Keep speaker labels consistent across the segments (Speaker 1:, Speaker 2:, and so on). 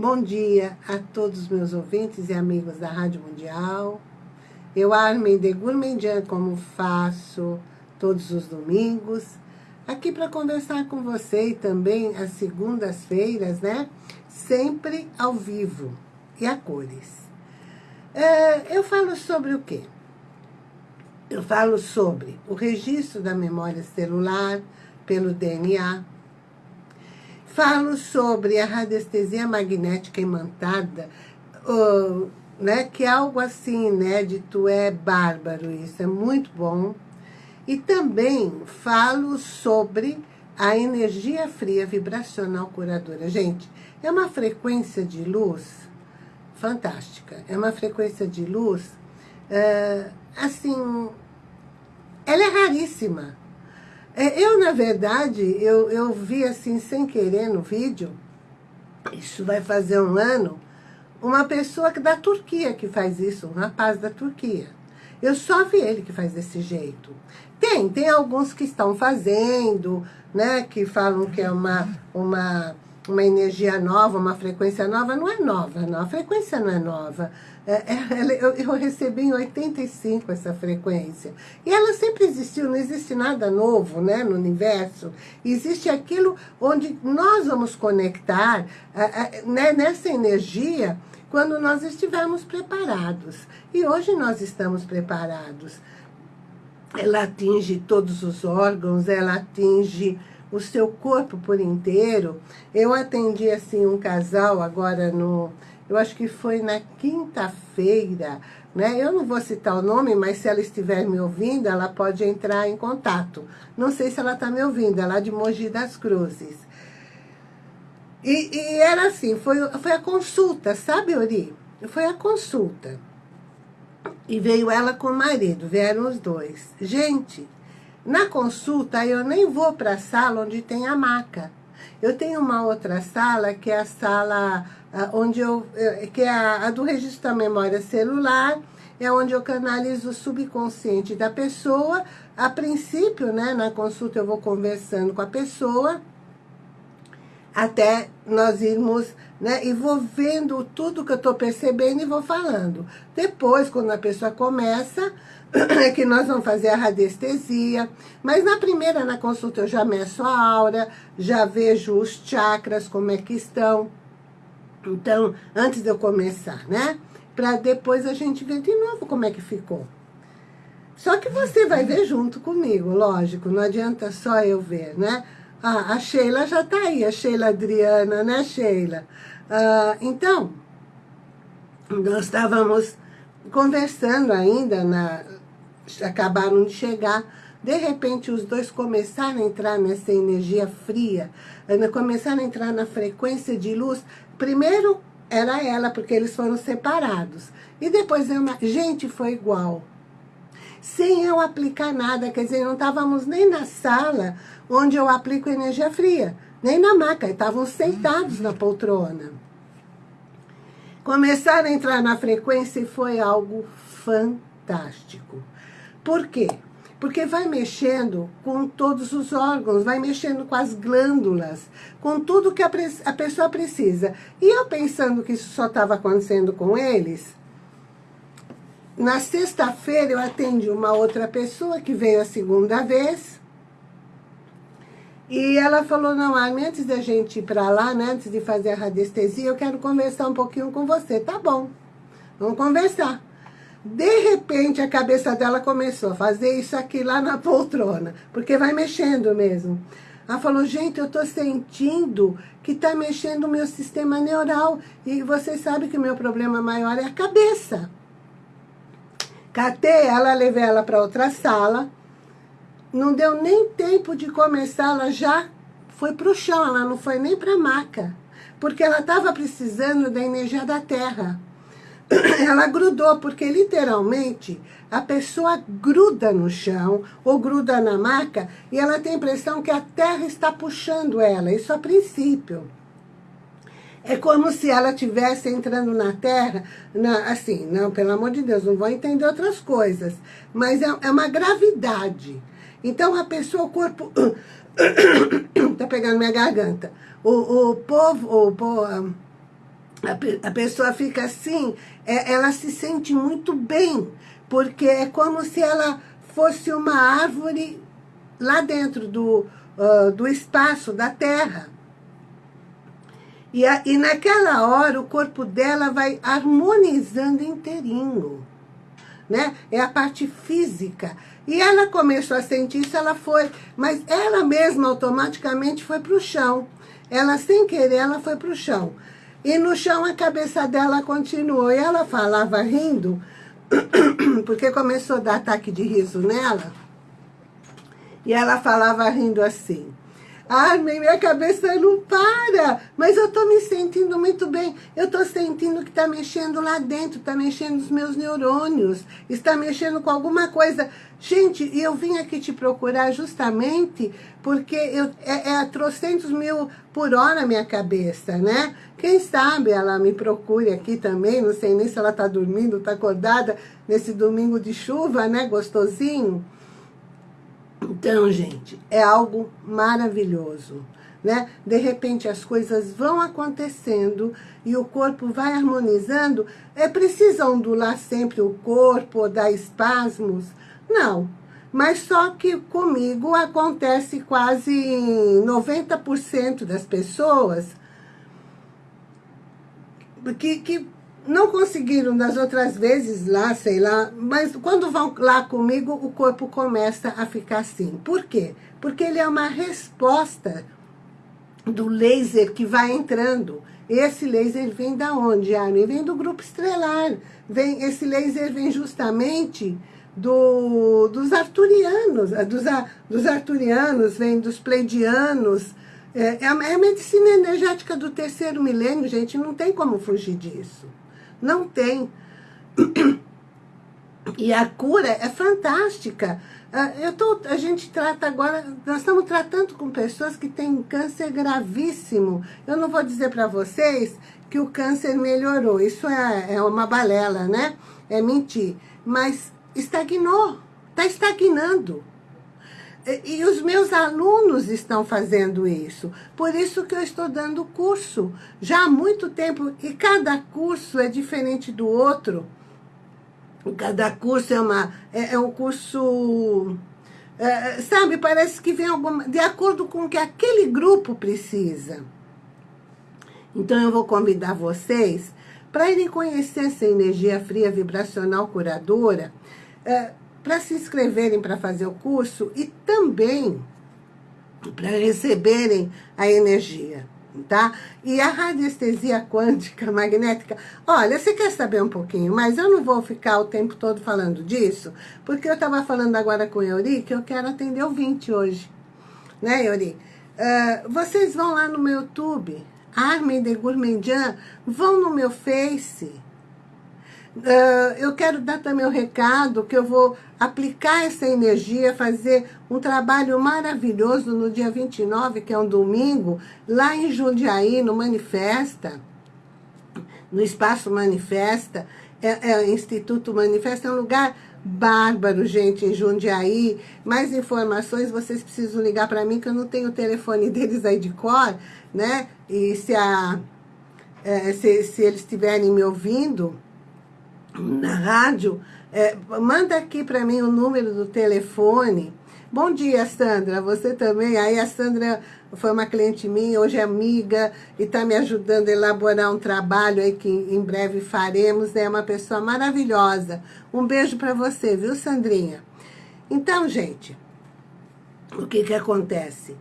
Speaker 1: Bom dia a todos os meus ouvintes e amigos da Rádio Mundial. Eu, Armin de Gourmandian, como faço todos os domingos, aqui para conversar com você e também às segundas-feiras, né? Sempre ao vivo e a cores. É, eu falo sobre o quê? Eu falo sobre o registro da memória celular pelo DNA, Falo sobre a radiestesia magnética imantada, uh, né, que é algo assim inédito, é bárbaro isso, é muito bom. E também falo sobre a energia fria vibracional curadora. Gente, é uma frequência de luz fantástica. É uma frequência de luz, uh, assim, ela é raríssima. É, eu, na verdade, eu, eu vi assim, sem querer no vídeo, isso vai fazer um ano, uma pessoa da Turquia que faz isso, um rapaz da Turquia. Eu só vi ele que faz desse jeito. Tem, tem alguns que estão fazendo, né, que falam que é uma, uma uma energia nova, uma frequência nova, não é nova, não. A frequência não é nova. É, é, eu, recebi em 85 essa frequência. E ela sempre existiu, não existe nada novo né, no universo. Existe aquilo onde nós vamos conectar né, nessa energia quando nós estivermos preparados. E hoje nós estamos preparados. Ela atinge todos os órgãos, ela atinge o seu corpo por inteiro. Eu atendi, assim, um casal agora no... Eu acho que foi na quinta-feira, né? Eu não vou citar o nome, mas se ela estiver me ouvindo, ela pode entrar em contato. Não sei se ela está me ouvindo, ela é de Mogi das Cruzes. E, e era assim, foi, foi a consulta, sabe, Ori? Foi a consulta. E veio ela com o marido, vieram os dois. Gente, na consulta, eu nem vou para a sala onde tem a maca. Eu tenho uma outra sala, que é a sala onde eu, eh, que é a, a do registro da memória celular, é onde eu canalizo o subconsciente da pessoa. A princípio, né, na consulta eu vou conversando com a pessoa, até nós irmos, né, e vou vendo tudo que eu estou percebendo e vou falando. Depois, quando a pessoa começa, é que nós vamos fazer a radiestesia, mas na primeira, na consulta, eu já meço a aura, já vejo os chakras, como é que estão. Então, antes de eu começar, né? Para depois a gente ver de novo como é que ficou. Só que você vai ver junto comigo, lógico, não adianta só eu ver, né? Ah, a Sheila já tá aí, a Sheila Adriana, né, Sheila? Ah, então, nós estávamos conversando ainda na, acabaram de chegar, de repente os dois começaram a entrar nessa energia fria, começaram a entrar na frequência de luz. Primeiro era ela, porque eles foram separados. E depois, eu, gente, foi igual. Sem eu aplicar nada, quer dizer, não estávamos nem na sala onde eu aplico energia fria, nem na maca, estavam sentados na poltrona. Começaram a entrar na frequência e foi algo fantástico. Por quê? Porque vai mexendo com todos os órgãos, vai mexendo com as glândulas, com tudo que a, a pessoa precisa. E eu pensando que isso só estava acontecendo com eles, na sexta-feira eu atendi uma outra pessoa que veio a segunda vez. E ela falou, não, Armin, antes da gente ir para lá, né, antes de fazer a radiestesia, eu quero conversar um pouquinho com você. Tá bom, vamos conversar. De repente, a cabeça dela começou a fazer isso aqui lá na poltrona, porque vai mexendo mesmo. Ela falou, gente, eu estou sentindo que está mexendo o meu sistema neural. E você sabe que o meu problema maior é a cabeça. Catei ela, levei ela para outra sala. Não deu nem tempo de começar, ela já foi para o chão, ela não foi nem para a maca. Porque ela estava precisando da energia da terra. ela grudou, porque literalmente a pessoa gruda no chão ou gruda na maca e ela tem a impressão que a terra está puxando ela, isso a princípio. É como se ela estivesse entrando na terra, na, assim, não, pelo amor de Deus, não vou entender outras coisas, mas é, é uma gravidade. Então a pessoa, o corpo, tá pegando minha garganta, o, o povo, o povo a, pessoa fica assim, é, ela se sente muito bem, porque é como se ela fosse uma árvore lá dentro do, uh, do espaço, da terra. E, a, e naquela hora o corpo dela vai harmonizando inteirinho. Né? É a parte física. E ela começou a sentir isso, ela foi, mas ela mesma automaticamente foi para o chão. Ela, sem querer, ela foi para o chão. E no chão a cabeça dela continuou. E ela falava rindo, porque começou a dar ataque de riso nela. E ela falava rindo assim. Armin, minha cabeça não para, mas eu estou me sentindo muito bem. Eu estou sentindo que está mexendo lá dentro, está mexendo os meus neurônios, está mexendo com alguma coisa. Gente, eu vim aqui te procurar justamente porque eu, é, é trocentos mil por hora a minha cabeça, né? Quem sabe ela me procure aqui também, não sei nem se ela está dormindo, está acordada nesse domingo de chuva, né? Gostosinho. Então, gente, é algo maravilhoso. Né? De repente as coisas vão acontecendo e o corpo vai harmonizando. É preciso ondular sempre o corpo ou dar espasmos? Não. Mas só que comigo acontece quase 90% das pessoas que, que não conseguiram das outras vezes lá, sei lá, mas quando vão lá comigo, o corpo começa a ficar assim. Por quê? Porque ele é uma resposta do laser que vai entrando. Esse laser vem da onde, Armin? Vem do grupo estrelar. Vem, esse laser vem justamente do, dos arturianos, eh, dos, dos arturianos, vem dos pleidianos. É, é a é medicina energética do terceiro milênio, gente, não tem como fugir disso. Não tem. E a cura é fantástica. Ah, eu tô, a gente trata agora, nós estamos tratando com pessoas que têm câncer gravíssimo. Eu não vou dizer para vocês que o câncer melhorou. Isso é, é uma balela, né? É mentir. Mas estagnou, está estagnando. E os meus alunos estão fazendo isso. Por isso que eu estou dando curso. Já há muito tempo. E cada curso é diferente do outro. Cada curso é, uma, é, é um curso... É, sabe, parece que vem alguma, de acordo com o que aquele grupo precisa. Então eu vou convidar vocês para irem conhecer essa energia fria vibracional curadora. É, para se inscreverem para fazer o curso e também para receberem a energia, tá? E a radiestesia quântica magnética, olha, você quer saber um pouquinho, mas eu não vou ficar o tempo todo falando disso, porque eu estava falando agora com o Euri que eu quero atender o 20 hoje, né, Euri? Uh, vocês vão lá no meu YouTube, Armin de Gourmandian, vão no meu Face, Uh, eu quero dar também o recado que eu vou aplicar essa energia, fazer um trabalho maravilhoso no dia 29, que é um domingo, lá em Jundiaí, no Manifesta, no Espaço Manifesta, é, é, Instituto Manifesta, é um lugar bárbaro, gente, em Jundiaí. Mais informações, vocês precisam ligar para mim, que eu não tenho o telefone deles aí de cor, né? E se, a, é, se, se eles estiverem me ouvindo na rádio, é, manda aqui para mim o número do telefone. Bom dia, Sandra. Você também. Aí a Sandra foi uma cliente minha, hoje é amiga e está me ajudando a elaborar um trabalho aí que em breve faremos. É uma pessoa maravilhosa. Um beijo para você, viu, Sandrinha? Então, gente, o que que acontece?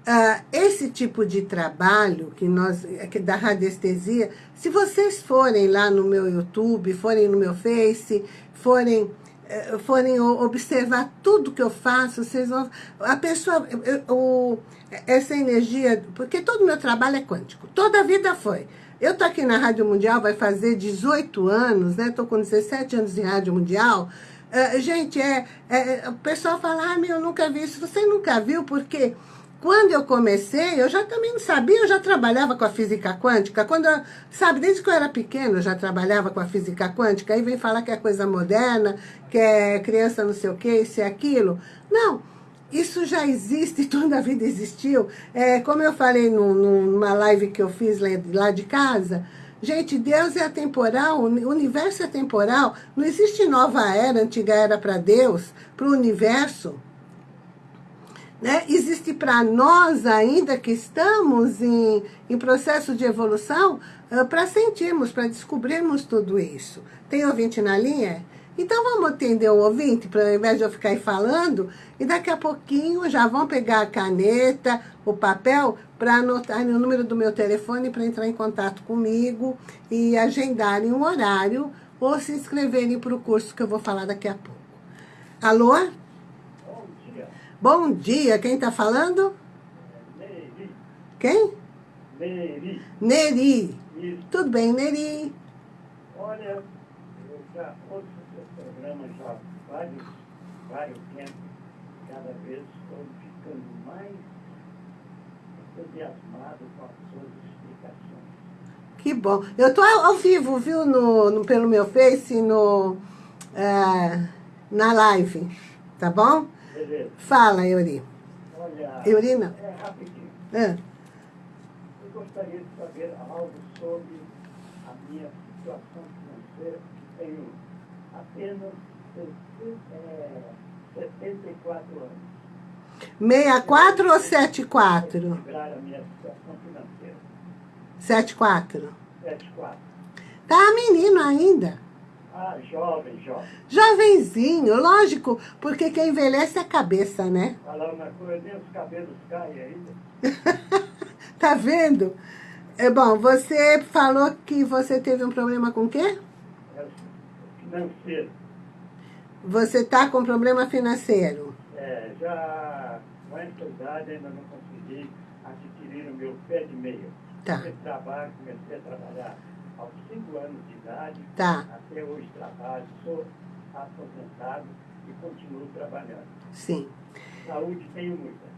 Speaker 1: Uh, esse tipo de trabalho que nós, que da radiestesia, se vocês forem lá no meu YouTube, forem no meu Face, forem, uh, forem observar tudo que eu faço, vocês vão... A pessoa, o, essa energia, porque todo o meu trabalho é quântico, toda a vida foi. Eu tô aqui na Rádio Mundial, vai fazer 18 anos, né? Tô com 17 anos em Rádio Mundial. Uh, gente, é, é, o pessoal fala, ah, meu, eu nunca vi isso. Você nunca viu, porque... Quando eu comecei, eu já também não sabia, eu já trabalhava com a física quântica. Quando eu, sabe, desde que eu era pequena, eu já trabalhava com a física quântica. Aí vem falar que é coisa moderna, que é criança não sei o que, isso e aquilo. Não, isso já existe, toda a vida existiu. É, como eu falei no, numa live que eu fiz lá de casa, Gente, Deus é atemporal, o universo é temporal. Não existe nova era, antiga era para Deus, para o universo. Né? Existe para nós ainda que estamos em, em processo de evolução uh, para sentirmos, para descobrirmos tudo isso. Tem ouvinte na linha? Então vamos atender o ouvinte, para ao invés de eu ficar aí falando, e daqui a pouquinho já vão pegar a caneta, o papel, para anotar o número do meu telefone para entrar em contato comigo e agendarem um horário ou se inscreverem para o curso que eu vou falar daqui a pouco. Alô?
Speaker 2: Bom dia.
Speaker 1: Quem está falando?
Speaker 2: Neri.
Speaker 1: Quem?
Speaker 2: Neri.
Speaker 1: Neri.
Speaker 2: Isso.
Speaker 1: Tudo bem, Neri?
Speaker 2: Olha, eu já ouço seu programa já há vários, vários tempos. Cada vez estou ficando mais entusiasmado com as suas explicações.
Speaker 1: Que bom. Eu estou ao vivo, viu, no, no- pelo meu Face, no, é, na live, tá bom?
Speaker 2: Beleza.
Speaker 1: Fala, Euri.
Speaker 2: Olha,
Speaker 1: Euri não.
Speaker 2: é rapidinho.
Speaker 1: Ah,
Speaker 2: Eu gostaria de saber algo sobre a minha situação financeira. Tenho apenas é, 74 anos.
Speaker 1: 64 ou 74?
Speaker 2: Equilibrar a minha situação financeira.
Speaker 1: 74.
Speaker 2: 74.
Speaker 1: Tá menino ainda.
Speaker 2: Ah, jovem, jovem.
Speaker 1: Jovenzinho, lógico, porque quem envelhece é a cabeça, né?
Speaker 2: Falar uma coisa, nem os cabelos caem ainda.
Speaker 1: Tá vendo? É bom, você falou que você teve um problema com o quê?
Speaker 2: É financeiro.
Speaker 1: Você tá com problema financeiro.
Speaker 2: É, já com essa idade ainda não consegui adquirir o meu pé de meia.
Speaker 1: Tá.
Speaker 2: Trabalho, comecei a trabalhar aos 5 anos de idade.
Speaker 1: Tá.
Speaker 2: Até hoje trabalho, sou aposentado e continuo trabalhando.
Speaker 1: Sim.
Speaker 2: Saúde tenho muita.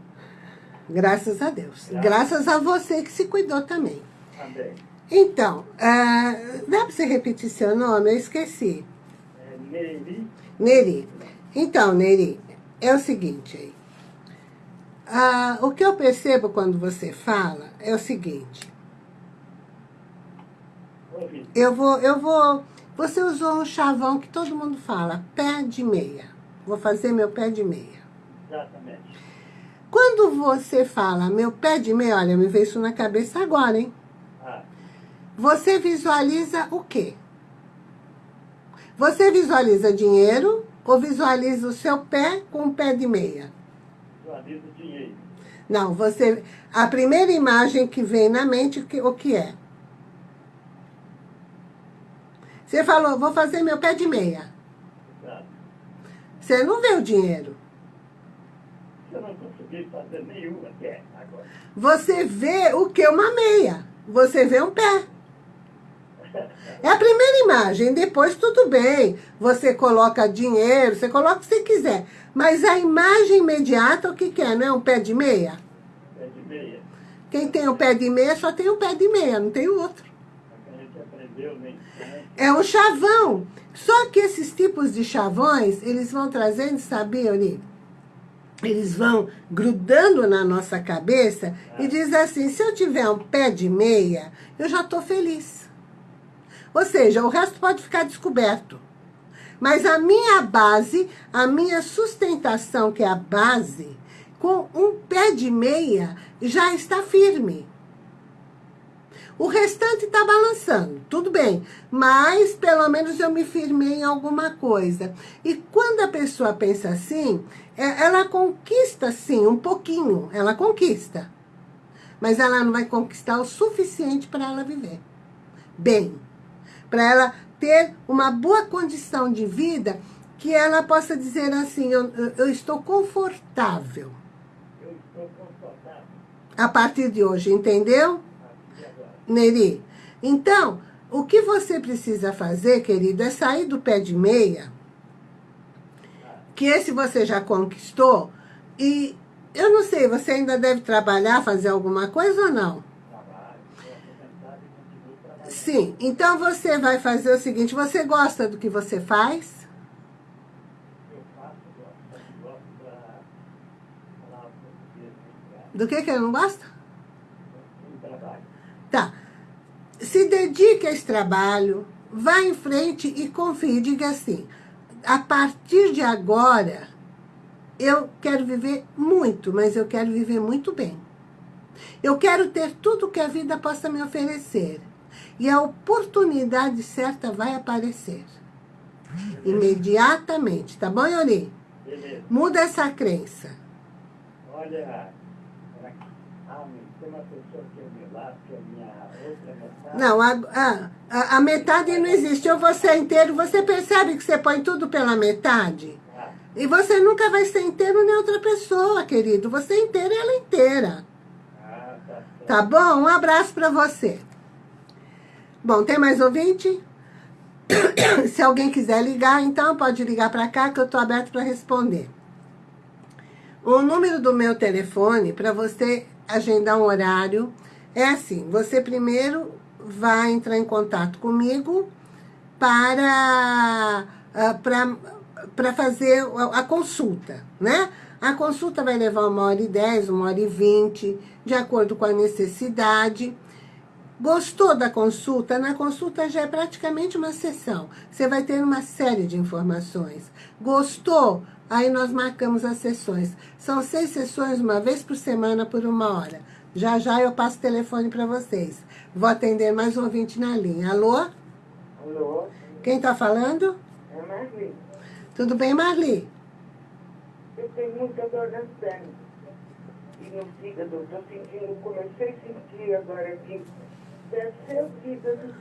Speaker 1: Graças a Deus.
Speaker 2: Graças.
Speaker 1: Graças a você que se cuidou também.
Speaker 2: Também.
Speaker 1: Então, ah, dá para você repetir seu nome? Eu esqueci.
Speaker 2: É, Neri,
Speaker 1: Neri. Então, Neri, é o seguinte aí. Ah, o que eu percebo quando você fala é o seguinte. Eu vou, eu vou. Você usou um chavão que todo mundo fala, pé de meia. Vou fazer meu pé de meia.
Speaker 2: Exatamente.
Speaker 1: Quando você fala meu pé de meia, olha, me veio isso na cabeça agora, hein?
Speaker 2: Ah,
Speaker 1: Você visualiza o quê? Você visualiza dinheiro ou visualiza o seu pé com o pé de meia?
Speaker 2: visualizo dinheiro.
Speaker 1: Não, você. A primeira imagem que vem na mente, o que é? Você falou, vou fazer meu pé de meia. Você não vê o dinheiro.
Speaker 2: Eu não consegui fazer nenhum até agora.
Speaker 1: Você vê o que? Uma meia. Você vê um pé. É a primeira imagem. Depois, tudo bem. Você coloca dinheiro, você coloca o que você quiser. Mas a imagem imediata, o que, que é? Não é um pé de meia?
Speaker 2: Pé de meia.
Speaker 1: Quem tem o pé de meia só tem um pé de meia, não tem outro.
Speaker 2: É que a gente aprendeu, nem né?
Speaker 1: É um chavão. Só que esses tipos de chavões, eles vão trazendo, sabe, Oni? Eles vão grudando na nossa cabeça e diz assim, se eu tiver um pé de meia, eu já estou feliz. Ou seja, o resto pode ficar descoberto. Mas a minha base, a minha sustentação, que é a base, com um pé de meia, já está firme. O restante está balançando, tudo bem. Mas pelo menos eu me firmei em alguma coisa. E quando a pessoa pensa assim, é- ela conquista sim, um pouquinho. Ela conquista. Mas ela não vai conquistar o suficiente para ela viver. Bem, para ela ter uma boa condição de vida que ela possa dizer assim, eu, eu- eu estou confortável
Speaker 2: Eu estou confortável
Speaker 1: a partir de hoje, entendeu? Neri. Então, o que você precisa fazer, querido, é sair do pé de meia, que esse você já conquistou, e eu não sei, você ainda deve trabalhar, fazer alguma coisa ou não? Sim, então você vai fazer o seguinte, você gosta do que você faz? Do que que eu não gosto? Tá. se dedique a esse trabalho, vá em frente e confie. Diga assim, a partir de agora, eu quero viver muito, mas eu quero viver muito bem. Eu quero ter tudo que a vida possa me oferecer. E a oportunidade certa vai aparecer. Imediatamente. Tá bom, Yoni? Muda essa crença.
Speaker 3: Olha, ah, tem uma pessoa que
Speaker 1: Não, a, a, a metade não existe. Ou você é inteiro, você percebe que você põe tudo pela metade? E você nunca vai ser inteiro nem outra pessoa, querido. Você é inteiro e ela é inteira.
Speaker 3: tá
Speaker 1: bom? Um abraço pra você. Bom, tem mais ouvinte? Se alguém quiser ligar, então pode ligar pra cá que eu tô aberto pra responder. O número do meu telefone para você agendar um horário é assim: você primeiro vai entrar em contato comigo para ah, para para fazer a a consulta, né? A consulta vai levar uma hora e dez, uma hora e vinte, de acordo com a necessidade. Gostou da consulta? Na consulta já é praticamente uma sessão. Você vai ter uma série de informações. Gostou? Aí nós marcamos as sessões. São seis sessões, uma vez por semana, por uma hora. Já já eu passo o telefone para vocês. Vou atender mais um ouvinte na linha. Alô?
Speaker 3: Alô?
Speaker 1: Quem está falando?
Speaker 3: É Marli.
Speaker 1: Tudo bem, Marli?
Speaker 3: Eu tenho muita dor nas pernas. E no fígado, estou sentindo, comecei a sentir agora aqui. Desceu o fígado.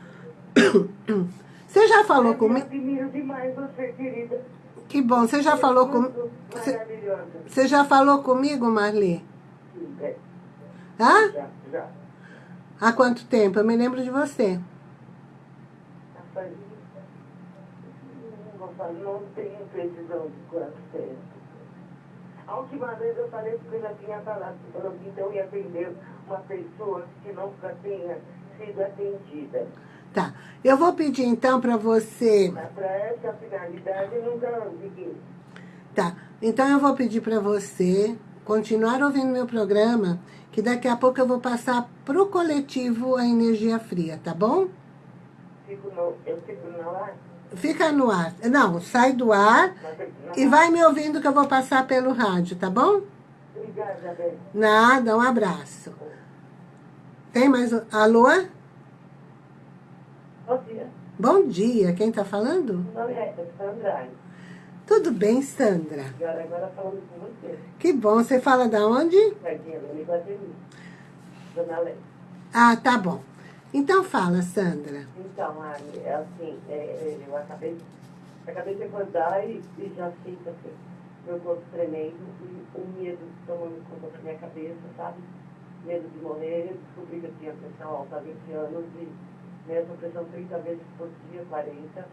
Speaker 1: Você já falou
Speaker 3: Eu
Speaker 1: comigo?
Speaker 3: admiro demais você, querida.
Speaker 1: Que bom, você já falou comigo?
Speaker 3: comigo? Maravilhosa.
Speaker 1: Você já falou comigo, Marli?
Speaker 3: Sim, é.
Speaker 1: Hã?
Speaker 3: Já, já.
Speaker 1: Há quanto tempo? Eu me lembro de você.
Speaker 3: Não tenho precisão de quanto tempo. A última vez eu falei porque eu já tinha falado, falou que então ia atender uma pessoa que nunca tinha sido atendida.
Speaker 1: Tá. Eu vou pedir então para você.
Speaker 3: Para essa finalidade nunca consegui.
Speaker 1: Tá. Então eu vou pedir para você continuar ouvindo meu programa, que daqui a pouco eu vou passar pro coletivo a energia fria, tá bom?
Speaker 3: Fico no, eu fico no ar.
Speaker 1: Fica no ar. Não, sai do ar
Speaker 3: mas-
Speaker 1: e vai me ouvindo que eu vou passar pelo rádio, tá bom?
Speaker 3: Obrigada, Beth.
Speaker 1: Nada, um abraço. Tem mais. um- Alô?
Speaker 3: Bom dia.
Speaker 1: Bom dia, quem tá falando?
Speaker 3: Meu nome é Sandra.
Speaker 1: Tudo bem, Sandra?
Speaker 3: Agora, agora falando com você.
Speaker 1: Que bom. Você fala da onde?
Speaker 3: Dona Lé.
Speaker 1: Ah, tá bom. Então fala, Sandra.
Speaker 3: Então, Anne, é assim, é, é, eu acabei, acabei de acordar e, e já sinto assim, meu corpo tremendo e o medo tomando conta da minha cabeça, sabe? Medo de morrer, eu descobri que eu tinha pressão alta há 20 anos e mesmo pressão 30 vezes por dia, 40.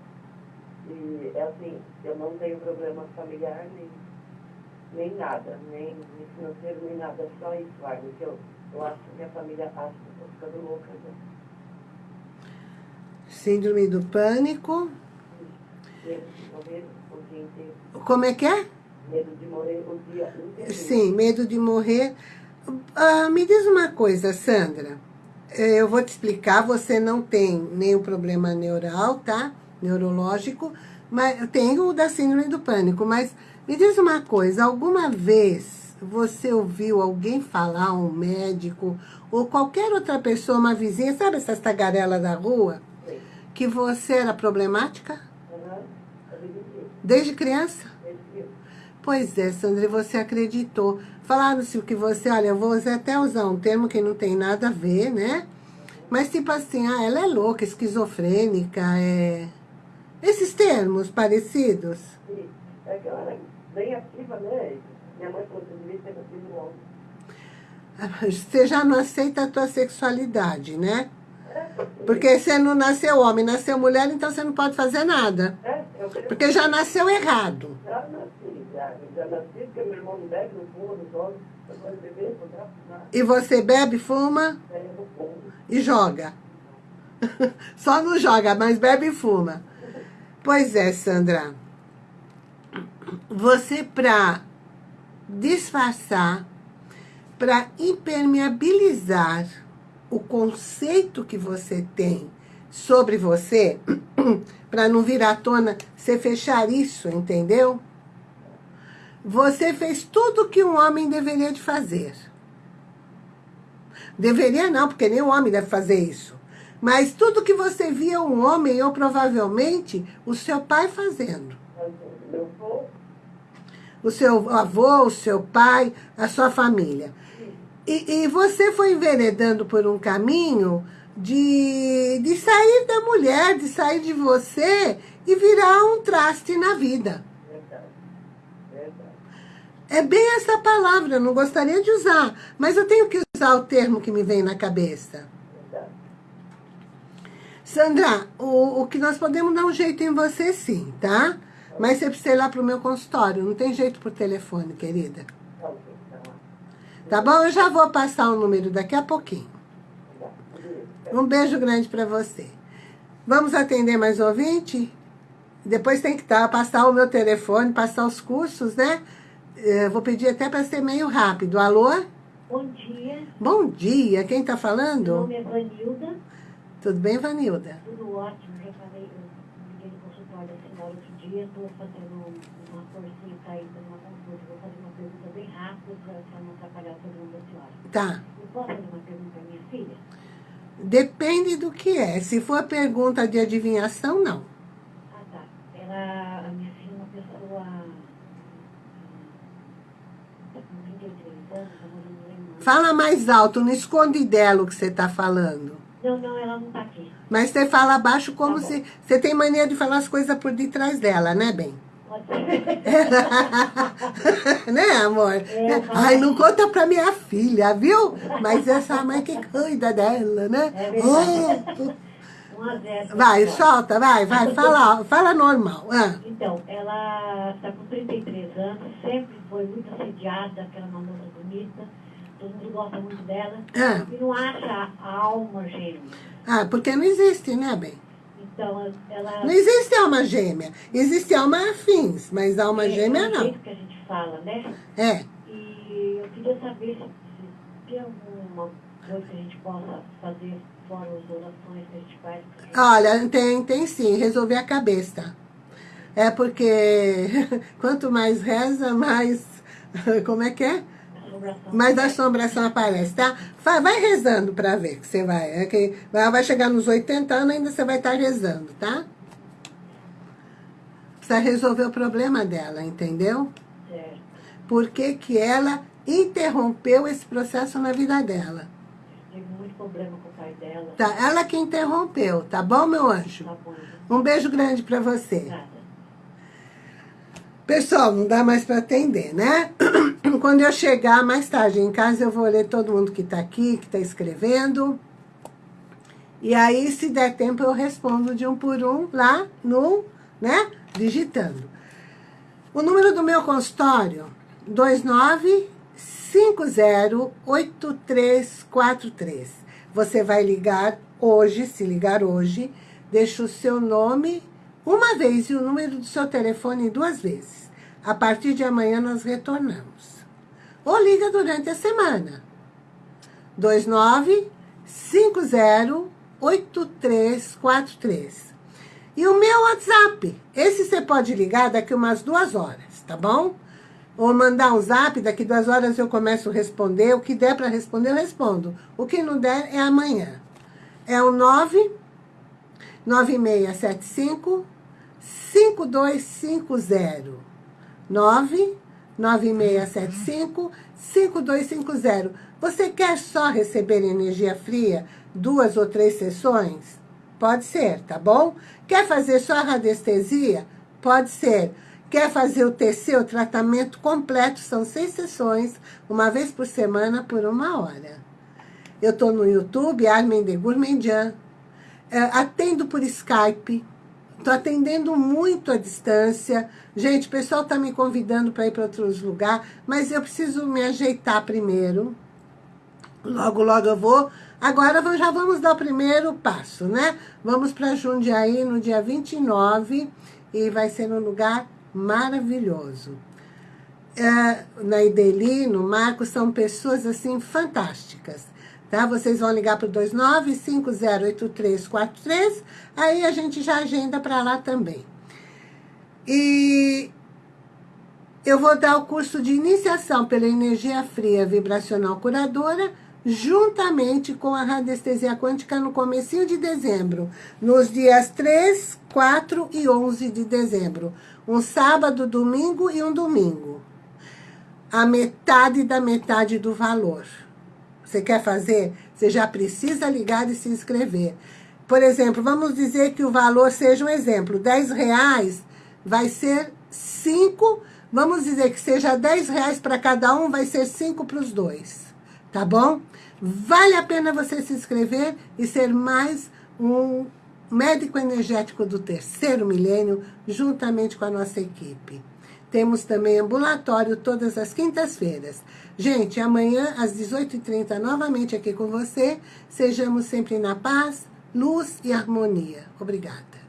Speaker 3: E é assim, eu não tenho problema familiar nem, nem nada, nem, nem financeiro, nem nada, só isso, Anne, que eu, eu acho que minha família acha que eu tô ficando louca já.
Speaker 1: Síndrome do pânico.
Speaker 3: Medo de morrer o dia inteiro.
Speaker 1: Como é que é?
Speaker 3: Medo de morrer o dia inteiro.
Speaker 1: Sim, medo de morrer. Ah, me diz uma coisa, Sandra. Eh, Eu vou te explicar, você não tem nenhum problema neural, tá? Neurológico, mas tem o da síndrome do pânico. Mas me diz uma coisa, alguma vez você ouviu alguém falar, um médico, ou qualquer outra pessoa, uma vizinha, sabe essas tagarelas da rua,
Speaker 3: Sim.
Speaker 1: que você era problemática.
Speaker 3: Eu acreditei.
Speaker 1: desde criança? Pois é, Sandra, você acreditou. Falaram-se que você, olha, eu vou até usar um termo que não tem nada a ver, né? Mas tipo assim, ah, ela é louca, esquizofrênica, é... Esses termos parecidos.
Speaker 3: Sim. É que ela era bem ativa, né? Minha mãe falou que eu devia ter nascido homem.
Speaker 1: Você já não aceita a tua sexualidade, né?
Speaker 3: É,
Speaker 1: Porque você não nasceu homem, nasceu mulher, então você não pode fazer nada.
Speaker 3: É,
Speaker 1: Porque já nasceu errado.
Speaker 3: já nasci, já, já nasci, porque meu irmão não bebe, não fuma, não de
Speaker 1: E você bebe, fuma
Speaker 3: fumo.
Speaker 1: e joga. Só não joga, mas bebe e fuma. Pois é, Sandra. Você, para disfarçar, para impermeabilizar o conceito que você tem sobre você, para não vir à tona, você fechar isso, entendeu? Você fez tudo que um homem deveria de fazer. Deveria não, porque nem um homem deve fazer isso. Mas tudo que você via um homem, ou provavelmente o seu pai fazendo. O seu avô, o seu pai, a sua família. E, e você foi enveredando por um caminho de, de sair da mulher, de sair de você e virar um traste na vida. É bem essa palavra, eu não gostaria de usar, mas eu tenho que usar o termo que me vem na cabeça. Sandra, o, o que nós podemos dar um jeito em você sim, tá? Mas você precisa ir lá pro meu consultório, não tem jeito por telefone, querida. Tá bom? Eu já vou passar o número daqui a pouquinho. Um beijo grande para você. Vamos atender mais ouvinte? Depois tem que tá, passar o meu telefone, passar os cursos, né? Eu vou pedir até para ser meio rápido. Alô?
Speaker 4: Bom dia.
Speaker 1: Bom dia. Quem está falando?
Speaker 4: Meu nome é Vanilda.
Speaker 1: Tudo bem, Vanilda?
Speaker 4: Tudo ótimo. Já falei, eu liguei no consultório da senhora outro dia. Estou fazendo uma forcinha para ir fazer uma consulta. Vou fazer uma pergunta bem rápida para não atrapalhar todo mundo da senhora.
Speaker 1: Tá.
Speaker 4: Eu posso fazer uma pergunta à minha filha?
Speaker 1: Depende do que é. Se for pergunta de adivinhação, não.
Speaker 4: Ah, tá. Ela, a minha filha é uma pessoa... Está com 33 anos, agora.
Speaker 1: Fala mais alto, não esconde dela o que você está falando.
Speaker 4: Não, não, ela não está aqui.
Speaker 1: Mas você fala baixo como
Speaker 4: Tá
Speaker 1: se... Você tem mania de falar as coisas por detrás dela, né, bem?
Speaker 4: Pode ser.
Speaker 1: né, amor?
Speaker 4: É, eu falo
Speaker 1: Ai, não conta pra minha filha, viu? Mas essa mãe que cuida dela, né?
Speaker 4: É verdade.
Speaker 1: Oh,
Speaker 4: 1 a 0.
Speaker 1: vai, solta, vai, vai, fala, fala normal. Ah,
Speaker 4: Então, ela está com 33 anos, sempre foi muito assediada, aquela uma moça bonita, todo mundo gosta muito dela,
Speaker 1: Ah.
Speaker 4: e não acha a alma gêmea.
Speaker 1: ah, porque não existe, né, bem?
Speaker 4: Então, ela...
Speaker 1: Não existe alma gêmea. Existe alma afins, mas alma
Speaker 4: é,
Speaker 1: gêmea
Speaker 4: é o
Speaker 1: não.
Speaker 4: jeito que a gente fala, né?
Speaker 1: É.
Speaker 4: E eu queria saber se, se tem alguma coisa que a gente possa fazer fora as orações que a gente faz. porque
Speaker 1: Olha, tem, tem sim, resolver a cabeça. É porque quanto mais reza, mais. Como é que é?
Speaker 4: Assombração-
Speaker 1: Mais assombração aparece, tá? Vai rezando pra ver que você vai. É que ela vai chegar nos 80 anos ainda você vai estar rezando, tá? Precisa resolver o problema dela, entendeu?
Speaker 4: Certo.
Speaker 1: Por que, que ela interrompeu esse processo na vida dela?
Speaker 4: Tive muito problema com o pai dela.
Speaker 1: Tá? Ela que interrompeu, tá bom, meu anjo?
Speaker 4: Tá bom.
Speaker 1: Um beijo grande pra você.
Speaker 4: Nada.
Speaker 1: Pessoal, não dá mais para atender, né? Quando eu chegar mais tarde em casa, eu vou ler todo mundo que está aqui, que está escrevendo. E aí, se der tempo, eu respondo de um por um lá no, né? Digitando. O número do meu consultório, 29508343. Você vai ligar hoje, se ligar hoje, deixa o seu nome uma vez e o número do seu telefone duas vezes. A partir de amanhã nós retornamos. Ou liga durante a semana. 29508343. E o meu WhatsApp. Esse você pode ligar daqui umas duas horas, tá bom? Ou mandar um zap, daqui duas horas eu começo a responder. O que der para responder, eu respondo. O que não der é amanhã. É o 9 9675 5250. 9 9675 5250. Você quer só receber energia fria duas ou três sessões? Pode ser, tá bom? Quer fazer só a radiestesia? Pode ser. Quer fazer o TC, o tratamento completo? São seis sessões, uma vez por semana, por uma hora. Eu estou no YouTube, Armin de Gourmandian. É, atendo por Skype. Estou atendendo muito à distância. Gente, o pessoal está me convidando para ir para outros lugares, mas eu preciso me ajeitar primeiro. Logo, logo eu vou. Agora já vamos dar o primeiro passo, né? Vamos para Jundiaí no dia 29 e vai ser um lugar maravilhoso. É, na Ideli, no Marco, são pessoas assim fantásticas. Tá? Vocês vão ligar para o 29508343, aí a gente já agenda para lá também. E eu vou dar o curso de iniciação pela energia fria vibracional curadora, juntamente com a radiestesia quântica no comecinho de dezembro, nos dias 3, 4 e 11 de dezembro. Um sábado, domingo e um domingo. A metade da metade do valor. Você quer fazer? Você já precisa ligar e se inscrever. Por exemplo, vamos dizer que o valor seja um exemplo, 10 reais vai ser 5, vamos dizer que seja 10 reais para cada um, vai ser 5 para os dois, tá bom? Vale a pena você se inscrever e ser mais um médico energético do terceiro milênio, juntamente com a nossa equipe. Temos também ambulatório todas as quintas-feiras. Gente, amanhã às 18h30, novamente aqui com você. Sejamos sempre na paz, luz e harmonia. Obrigada.